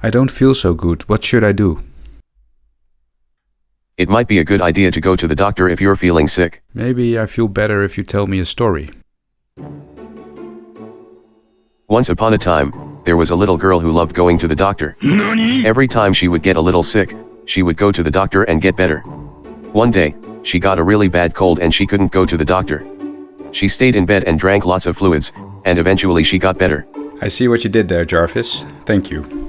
I don't feel so good. What should I do? It might be a good idea to go to the doctor if you're feeling sick. Maybe I feel better if you tell me a story. Once upon a time, there was a little girl who loved going to the doctor. Every time she would get a little sick, she would go to the doctor and get better. One day, she got a really bad cold and she couldn't go to the doctor. She stayed in bed and drank lots of fluids, and eventually she got better. I see what you did there, Jarvis. Thank you.